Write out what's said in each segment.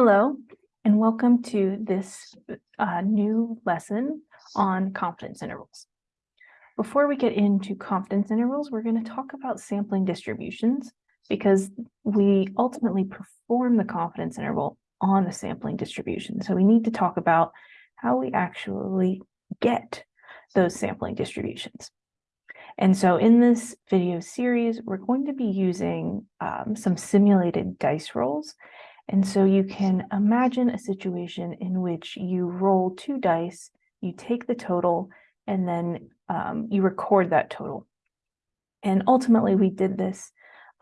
Hello, and welcome to this uh, new lesson on confidence intervals. Before we get into confidence intervals, we're going to talk about sampling distributions because we ultimately perform the confidence interval on the sampling distribution. So we need to talk about how we actually get those sampling distributions. And so in this video series, we're going to be using um, some simulated dice rolls. And so you can imagine a situation in which you roll two dice, you take the total, and then um, you record that total. And ultimately, we did this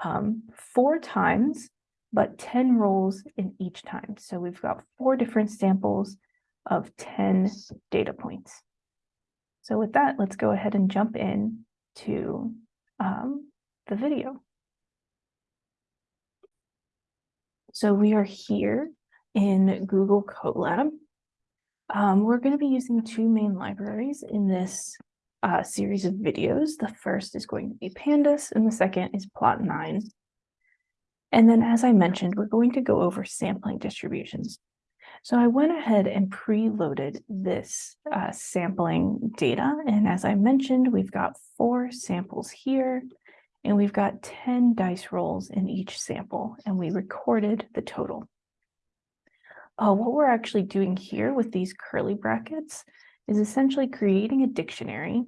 um, four times, but 10 rolls in each time. So we've got four different samples of 10 data points. So with that, let's go ahead and jump in to um, the video. So we are here in Google Colab. Um, we're going to be using two main libraries in this uh, series of videos. The first is going to be Pandas and the second is plotnine. And then as I mentioned, we're going to go over sampling distributions. So I went ahead and preloaded this uh, sampling data. And as I mentioned, we've got four samples here and we've got 10 dice rolls in each sample and we recorded the total. Uh, what we're actually doing here with these curly brackets is essentially creating a dictionary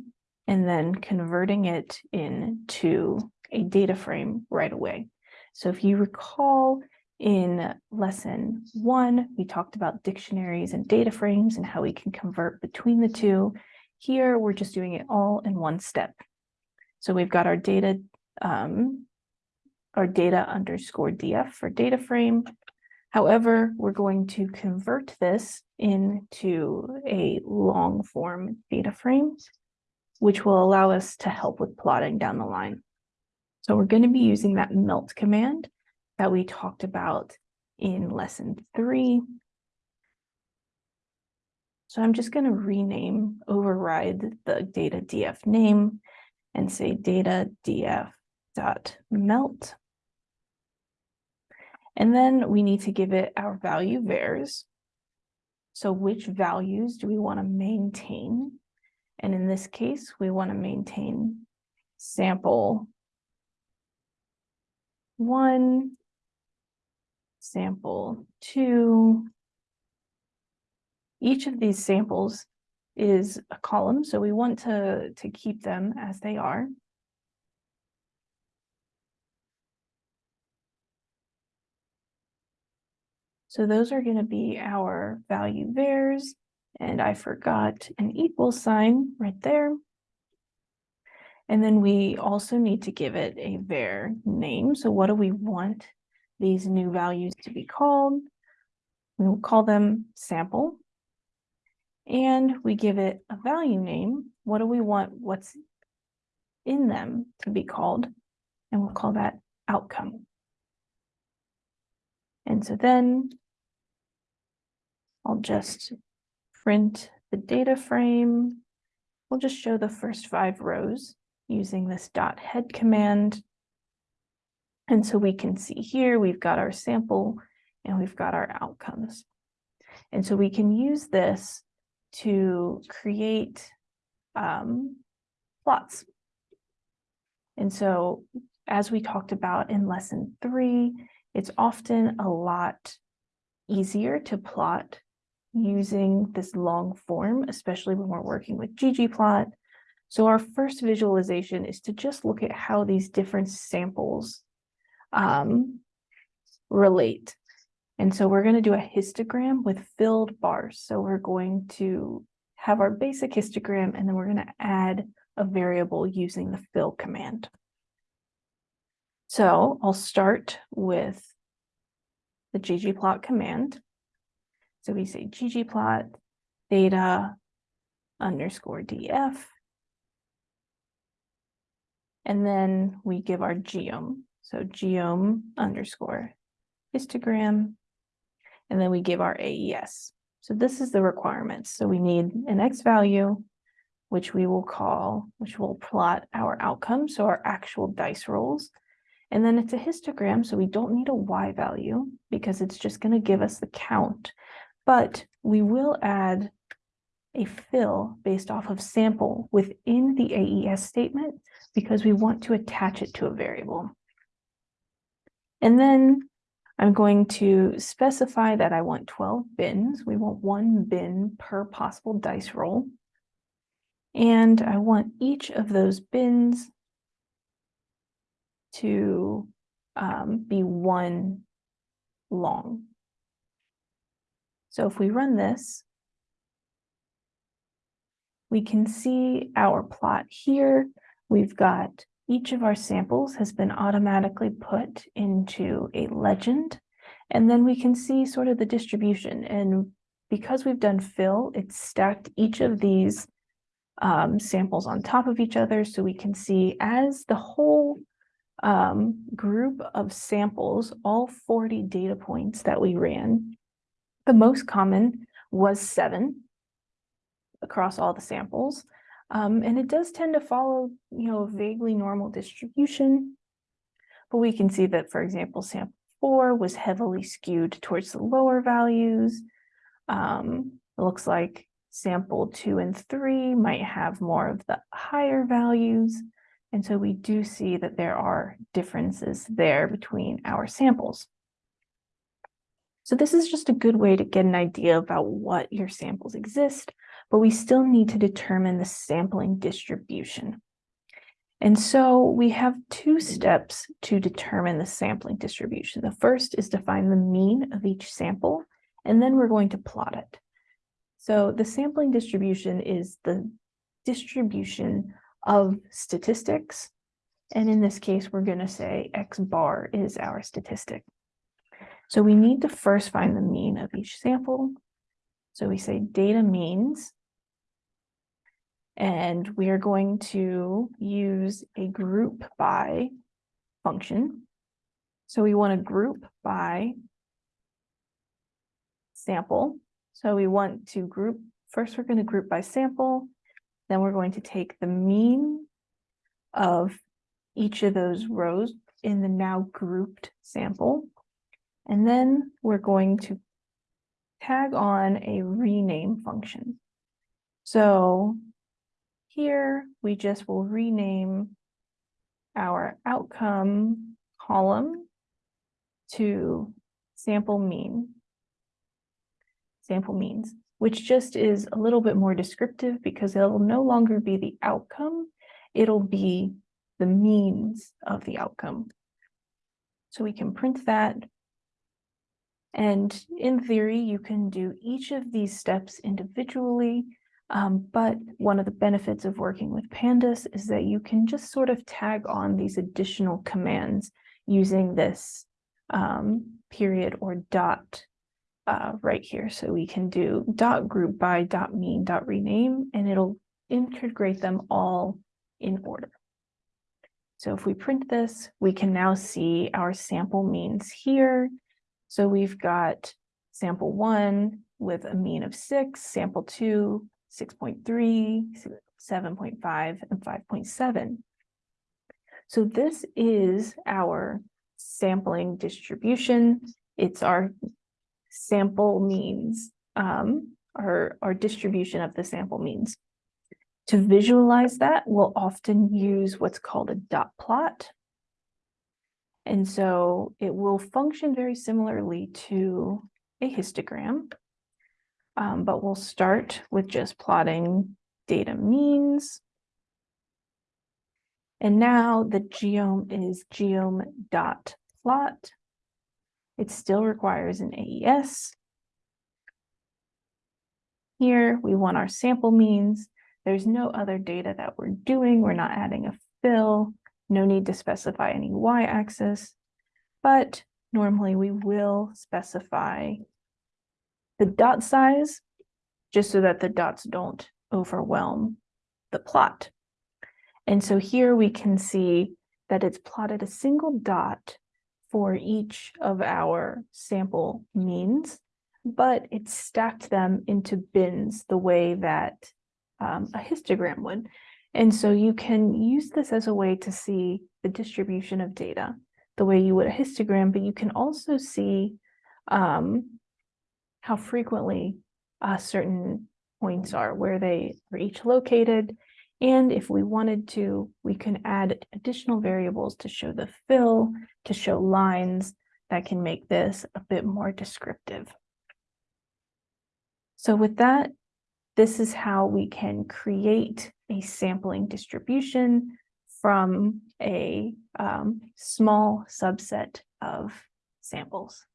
and then converting it into a data frame right away. So if you recall in lesson one, we talked about dictionaries and data frames and how we can convert between the two. Here, we're just doing it all in one step. So we've got our data, um, our data underscore df for data frame. However, we're going to convert this into a long form data frame, which will allow us to help with plotting down the line. So we're going to be using that melt command that we talked about in lesson three. So I'm just going to rename, override the data df name and say data df dot melt. And then we need to give it our value vars. So which values do we want to maintain? And in this case, we want to maintain sample one, sample two. Each of these samples is a column, so we want to, to keep them as they are. So those are going to be our value vars, and I forgot an equal sign right there. And then we also need to give it a var name. So what do we want these new values to be called? We will call them sample. And we give it a value name. What do we want what's in them to be called? And we'll call that outcome. And so then I'll just print the data frame. We'll just show the first five rows using this dot head command. And so we can see here, we've got our sample and we've got our outcomes. And so we can use this to create um, plots. And so as we talked about in lesson three, it's often a lot easier to plot using this long form, especially when we're working with ggplot. So our first visualization is to just look at how these different samples um, relate. And so we're going to do a histogram with filled bars. So we're going to have our basic histogram, and then we're going to add a variable using the fill command. So I'll start with the ggplot command. So we say ggplot data underscore df. And then we give our geom. So geom underscore histogram. And then we give our AES. So this is the requirements. So we need an X value, which we will call, which will plot our outcome. So our actual dice rolls. And then it's a histogram, so we don't need a Y value because it's just going to give us the count. But we will add a fill based off of sample within the AES statement because we want to attach it to a variable. And then I'm going to specify that I want 12 bins. We want one bin per possible dice roll. And I want each of those bins to um, be one long. So if we run this, we can see our plot here. We've got each of our samples has been automatically put into a legend. And then we can see sort of the distribution. And because we've done fill, it's stacked each of these um, samples on top of each other. So we can see as the whole um, group of samples, all 40 data points that we ran, the most common was seven across all the samples. Um, and it does tend to follow, you know, a vaguely normal distribution. But we can see that, for example, sample four was heavily skewed towards the lower values. Um, it looks like sample two and three might have more of the higher values. And so we do see that there are differences there between our samples. So this is just a good way to get an idea about what your samples exist, but we still need to determine the sampling distribution. And so we have two steps to determine the sampling distribution. The first is to find the mean of each sample, and then we're going to plot it. So the sampling distribution is the distribution of statistics. And in this case, we're going to say X bar is our statistic. So we need to first find the mean of each sample. So we say data means and we are going to use a group by function. So we want to group by sample. So we want to group, first we're going to group by sample, then we're going to take the mean of each of those rows in the now grouped sample. And then we're going to tag on a rename function. So here, we just will rename our outcome column to sample mean, sample means, which just is a little bit more descriptive because it'll no longer be the outcome, it'll be the means of the outcome. So we can print that. And in theory, you can do each of these steps individually um, but one of the benefits of working with pandas is that you can just sort of tag on these additional commands using this um, period or dot uh, right here. So we can do dot group by dot mean dot rename, and it'll integrate them all in order. So if we print this, we can now see our sample means here. So we've got sample one with a mean of six, sample two 6.3, 7.5, and 5.7. So this is our sampling distribution. It's our sample means, um, our, our distribution of the sample means. To visualize that, we'll often use what's called a dot plot. And so it will function very similarly to a histogram. Um, but we'll start with just plotting data means. And now the geom is geom.plot. It still requires an AES. Here we want our sample means. There's no other data that we're doing. We're not adding a fill. No need to specify any y-axis, but normally we will specify the dot size just so that the dots don't overwhelm the plot. And so here we can see that it's plotted a single dot for each of our sample means, but it stacked them into bins the way that um, a histogram would. And so you can use this as a way to see the distribution of data. the way you would a histogram, but you can also see um, how frequently uh, certain points are, where they are each located. And if we wanted to, we can add additional variables to show the fill, to show lines that can make this a bit more descriptive. So with that, this is how we can create a sampling distribution from a um, small subset of samples.